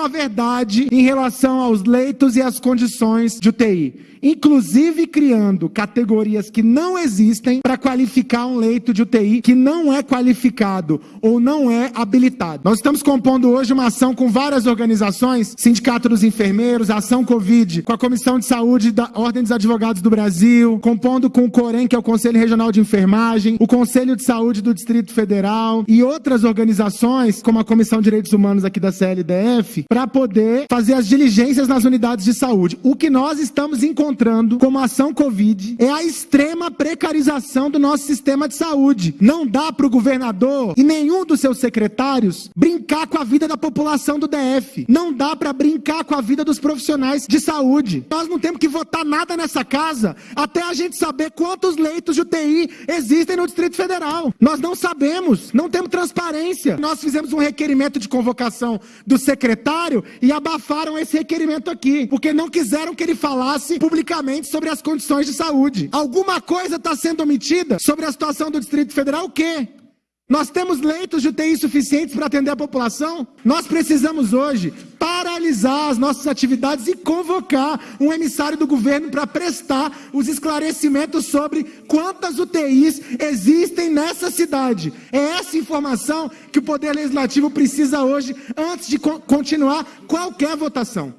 com a verdade em relação aos leitos e às condições de UTI inclusive criando categorias que não existem para qualificar um leito de UTI que não é qualificado ou não é habilitado. Nós estamos compondo hoje uma ação com várias organizações, Sindicato dos Enfermeiros, Ação Covid, com a Comissão de Saúde da Ordem dos Advogados do Brasil, compondo com o COREM, que é o Conselho Regional de Enfermagem, o Conselho de Saúde do Distrito Federal e outras organizações, como a Comissão de Direitos Humanos aqui da CLDF, para poder fazer as diligências nas unidades de saúde. O que nós estamos encontrando encontrando como ação Covid é a extrema precarização do nosso sistema de saúde. Não dá para o governador e nenhum dos seus secretários brincar com a vida da população do DF. Não dá para brincar com a vida dos profissionais de saúde. Nós não temos que votar nada nessa casa até a gente saber quantos leitos de UTI existem no Distrito Federal. Nós não sabemos, não temos transparência. Nós fizemos um requerimento de convocação do secretário e abafaram esse requerimento aqui, porque não quiseram que ele falasse publicamente publicamente sobre as condições de saúde. Alguma coisa está sendo omitida sobre a situação do Distrito Federal? O quê? Nós temos leitos de UTI suficientes para atender a população? Nós precisamos hoje paralisar as nossas atividades e convocar um emissário do governo para prestar os esclarecimentos sobre quantas UTIs existem nessa cidade. É essa informação que o Poder Legislativo precisa hoje antes de continuar qualquer votação.